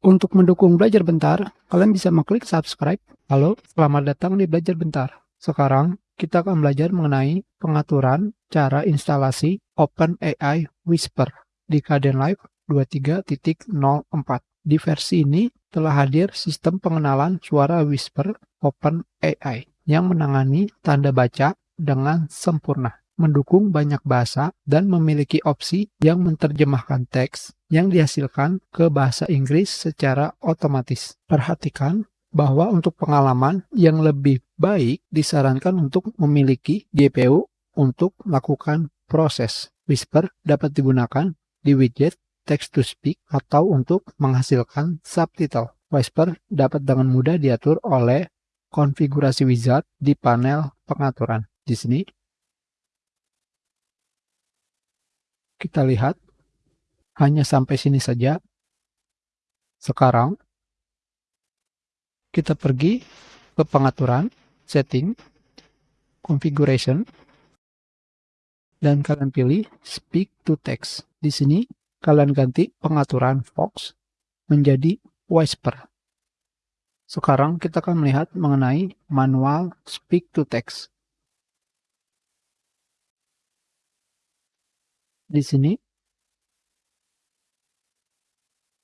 Untuk mendukung Belajar Bentar, kalian bisa mengklik subscribe. Halo, selamat datang di Belajar Bentar. Sekarang, kita akan belajar mengenai pengaturan cara instalasi OpenAI Whisper di Kdenlive 23.04. Di versi ini telah hadir sistem pengenalan suara Whisper OpenAI yang menangani tanda baca dengan sempurna mendukung banyak bahasa, dan memiliki opsi yang menerjemahkan teks yang dihasilkan ke bahasa Inggris secara otomatis. Perhatikan bahwa untuk pengalaman yang lebih baik disarankan untuk memiliki GPU untuk melakukan proses. Whisper dapat digunakan di widget text to speak atau untuk menghasilkan subtitle. Whisper dapat dengan mudah diatur oleh konfigurasi wizard di panel pengaturan. Di sini kita lihat hanya sampai sini saja. Sekarang kita pergi ke pengaturan, setting, configuration, dan kalian pilih speak to text. Di sini kalian ganti pengaturan Fox menjadi Whisper. Sekarang kita akan melihat mengenai manual speak to text. Di sini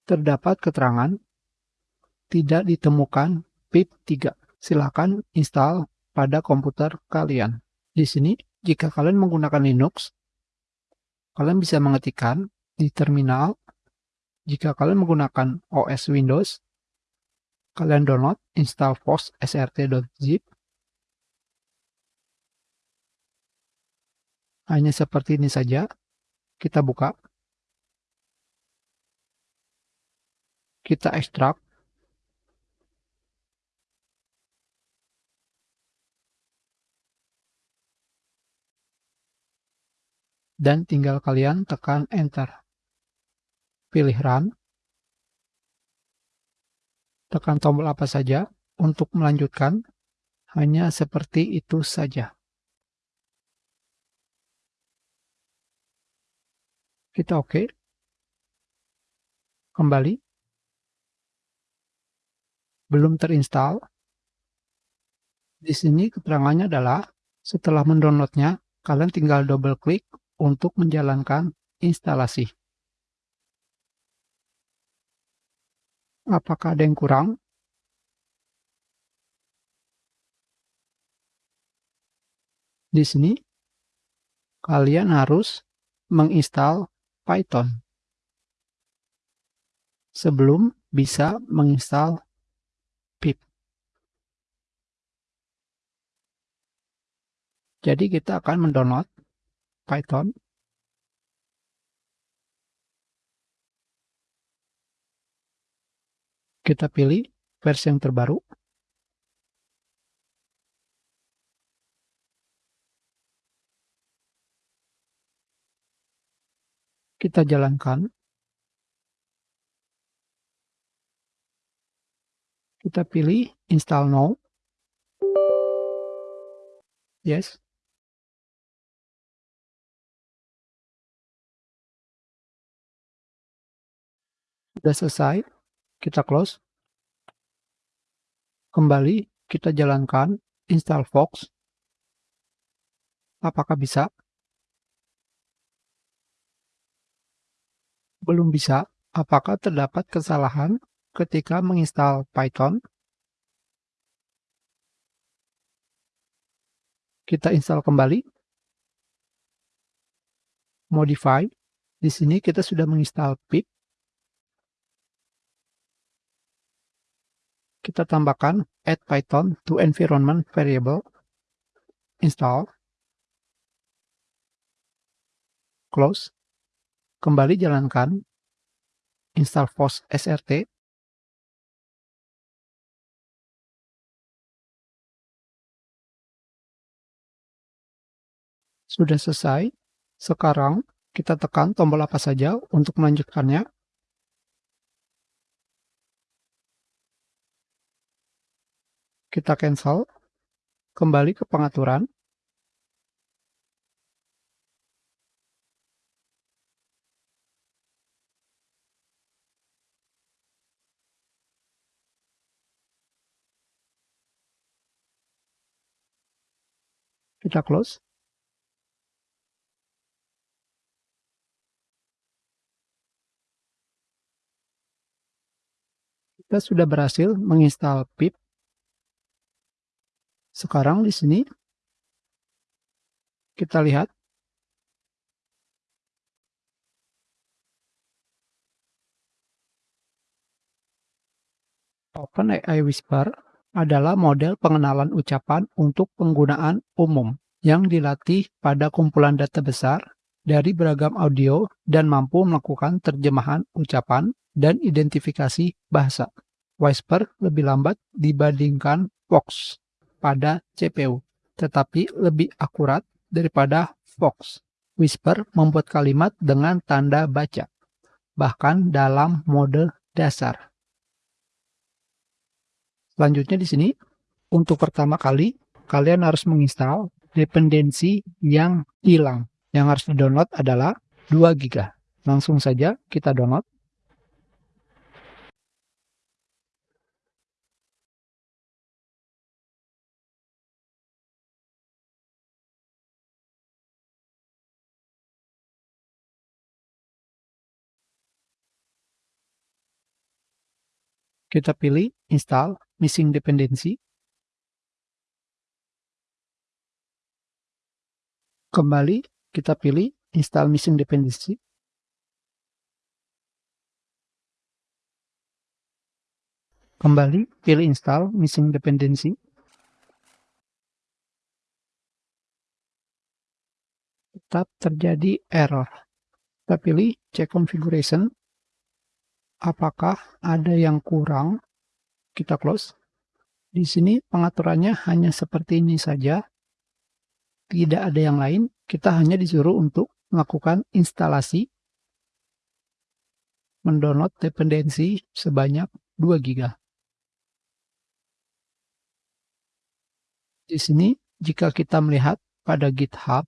terdapat keterangan tidak ditemukan PIP 3. Silakan install pada komputer kalian. Di sini, jika kalian menggunakan Linux, kalian bisa mengetikkan di terminal. Jika kalian menggunakan OS Windows, kalian download install post srt.zip. Hanya seperti ini saja. Kita buka. Kita ekstrak. Dan tinggal kalian tekan enter. Pilih run. Tekan tombol apa saja untuk melanjutkan. Hanya seperti itu saja. Kita oke. Okay. Kembali. Belum terinstall. Di sini keterangannya adalah setelah mendownloadnya, kalian tinggal double klik untuk menjalankan instalasi. Apakah ada yang kurang? Di sini, kalian harus menginstal Python sebelum bisa menginstal pip. Jadi kita akan mendownload Python. Kita pilih versi yang terbaru. Kita jalankan. Kita pilih install now. Yes. Sudah selesai, kita close. Kembali, kita jalankan install Fox. Apakah bisa? Belum bisa, apakah terdapat kesalahan ketika menginstal Python? Kita install kembali. Modify. Di sini kita sudah menginstal pip. Kita tambahkan add Python to environment variable. Install. Close. Kembali jalankan install post SRT Sudah selesai. Sekarang kita tekan tombol apa saja untuk melanjutkannya. Kita cancel. Kembali ke pengaturan. Kita close. Kita sudah berhasil menginstal pip. Sekarang di sini kita lihat OpenAI Whisper adalah model pengenalan ucapan untuk penggunaan umum yang dilatih pada kumpulan data besar dari beragam audio dan mampu melakukan terjemahan ucapan dan identifikasi bahasa. Whisper lebih lambat dibandingkan Fox pada CPU, tetapi lebih akurat daripada Fox. Whisper membuat kalimat dengan tanda baca, bahkan dalam mode dasar. Selanjutnya di sini, untuk pertama kali, kalian harus menginstal dependensi yang hilang. Yang harus di-download adalah 2 GB. Langsung saja kita download. Kita pilih install missing dependency. Kembali kita pilih install missing dependency. Kembali pilih install missing dependency. Tetap terjadi error. Kita pilih check configuration. Apakah ada yang kurang kita close. Di sini pengaturannya hanya seperti ini saja. Tidak ada yang lain. Kita hanya disuruh untuk melakukan instalasi mendownload dependensi sebanyak 2 GB. Di sini, jika kita melihat pada GitHub,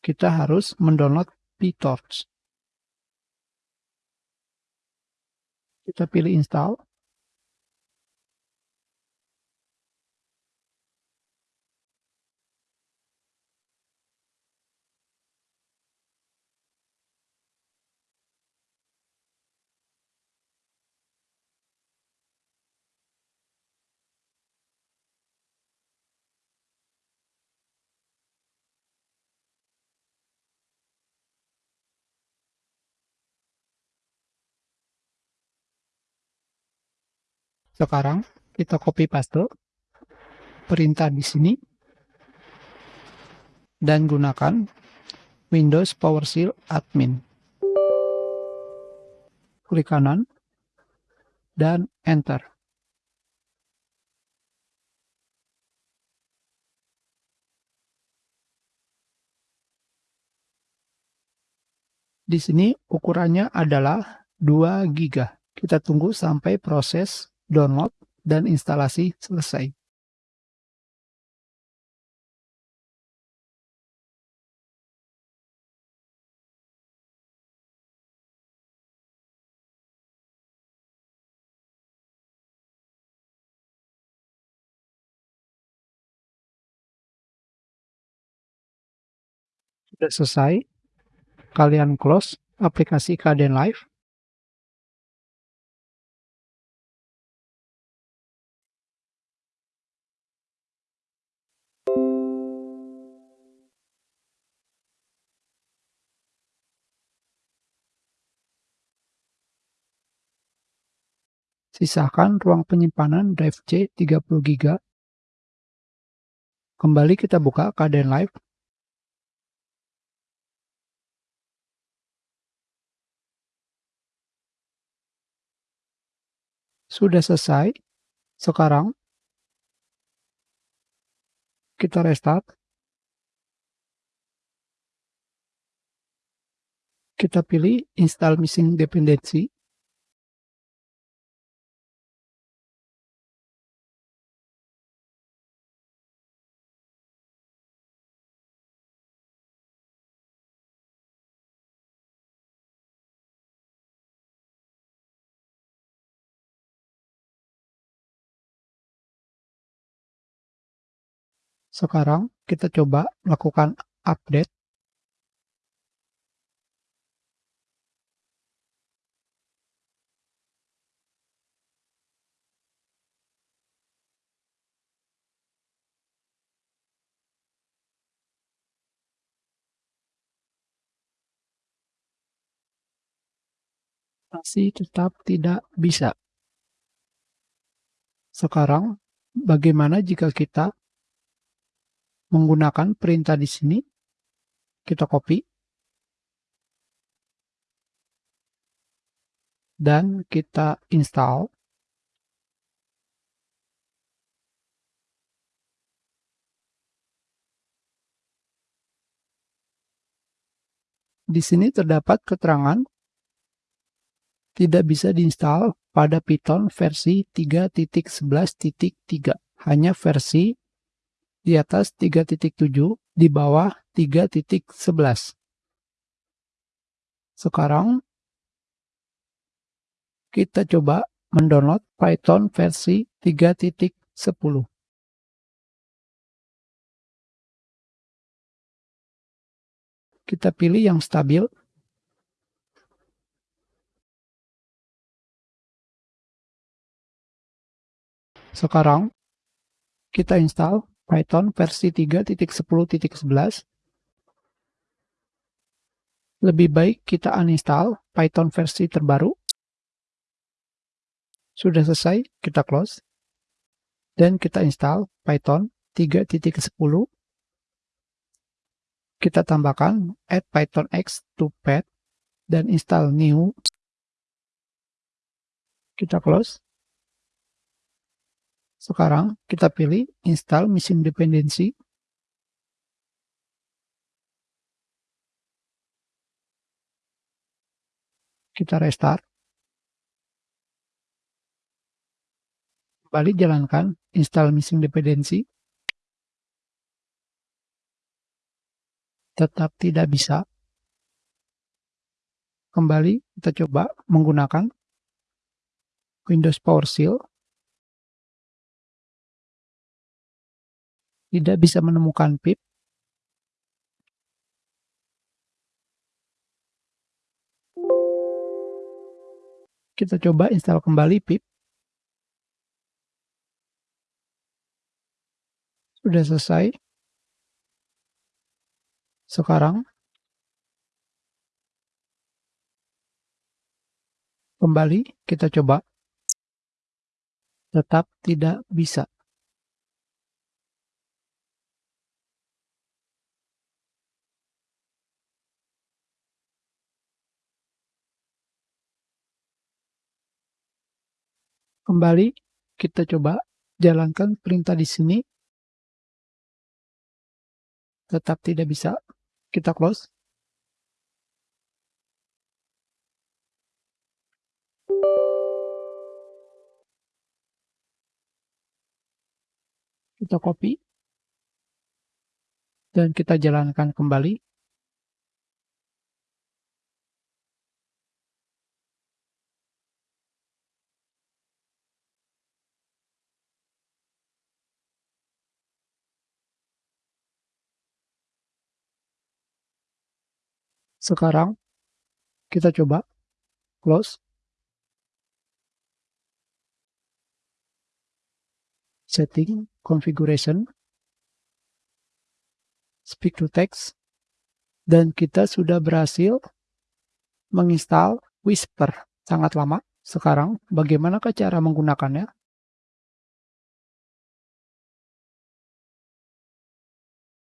kita harus mendownload PyTorch. Kita pilih install. Sekarang kita copy paste perintah di sini dan gunakan Windows PowerShell Admin. Klik kanan dan enter. Di sini ukurannya adalah 2 GB. Kita tunggu sampai proses download, dan instalasi selesai. Sudah selesai, kalian close aplikasi Kaden Live Sisakan ruang penyimpanan drive C 30 GB. Kembali kita buka keadaan live. Sudah selesai. Sekarang kita restart. Kita pilih install missing dependency. Sekarang kita coba lakukan update. Masih tetap tidak bisa. Sekarang, bagaimana jika kita menggunakan perintah di sini? Kita copy. Dan kita install. Di sini terdapat keterangan tidak bisa diinstal pada Python versi 3.11.3, hanya versi di atas 3.7, di bawah 3.11. Sekarang kita coba mendownload Python versi 3.10. Kita pilih yang stabil. Sekarang kita install Python versi 3.10.11. Lebih baik kita uninstall Python versi terbaru. Sudah selesai, kita close. Dan kita install Python 3.10 kita tambahkan add python x to pad dan install new kita close sekarang kita pilih install missing dependency kita restart kembali jalankan install missing dependency tetap tidak bisa. Kembali kita coba menggunakan Windows PowerShell. Tidak bisa menemukan pip. Kita coba install kembali pip. Sudah selesai. Sekarang kembali kita coba. Tetap tidak bisa. Kembali kita coba jalankan perintah di sini. Tetap tidak bisa kita close. Kita copy. Dan kita jalankan kembali. Sekarang kita coba close. Setting, configuration, speak to text, dan kita sudah berhasil menginstal Whisper. Sangat lama. Sekarang, bagaimanakah cara menggunakannya?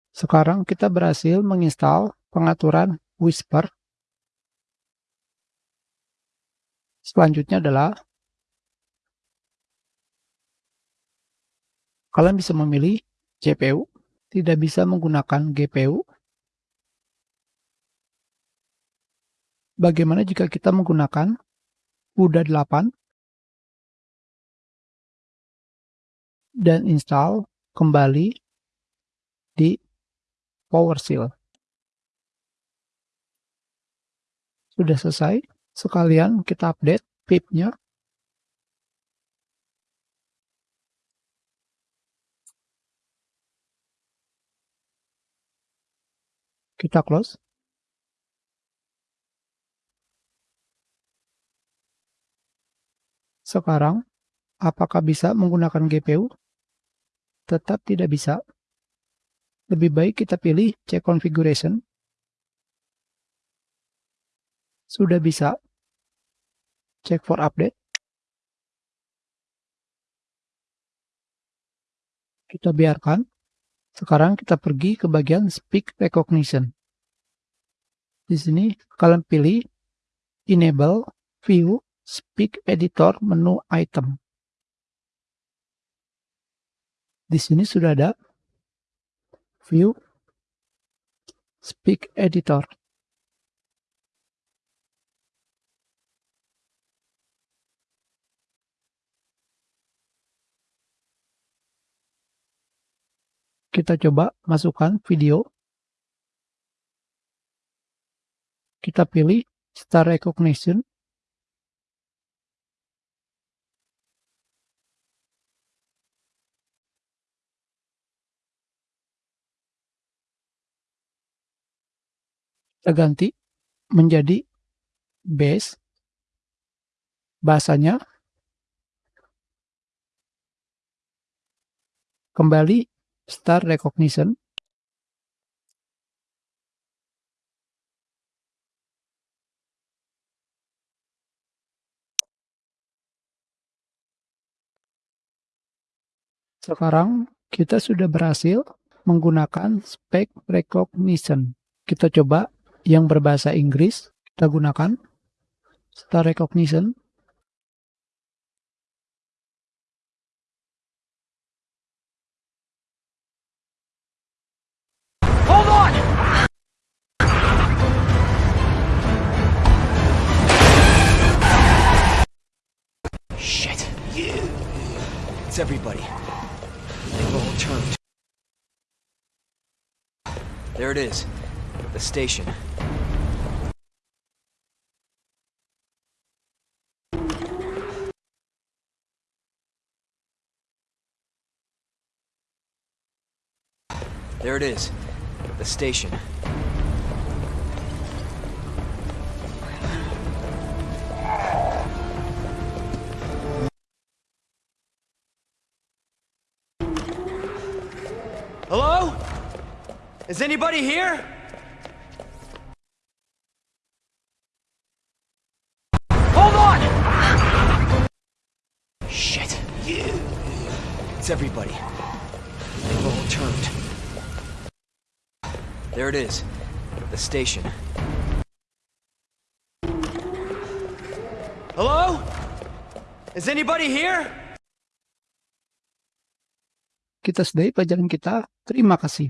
Sekarang kita berhasil menginstal pengaturan whisper. Selanjutnya adalah kalian bisa memilih CPU, tidak bisa menggunakan GPU. Bagaimana jika kita menggunakan UDA 8 dan install kembali di PowerShell. Sudah selesai. Sekalian kita update pip-nya. Kita close. Sekarang, apakah bisa menggunakan GPU? Tetap tidak bisa. Lebih baik kita pilih Check Configuration. Sudah bisa. Check for update. Kita biarkan. Sekarang kita pergi ke bagian Speak Recognition. Di sini kalian pilih Enable View Speak Editor menu item. Di sini sudah ada View Speak Editor. Kita coba masukkan video. Kita pilih Star Recognition. Kita ganti menjadi base. Bahasanya kembali Star Recognition. Sekarang kita sudah berhasil menggunakan spec recognition. Kita coba yang berbahasa Inggris, kita gunakan star recognition. Everybody. They've all turned. There it is. The station. There it is. The station. Anybody here? Hold on! Shit. It's everybody. They've all turned. There it is. The station. Hello? Is anybody here? Kita sudahi pelajaran kita. Terima kasih.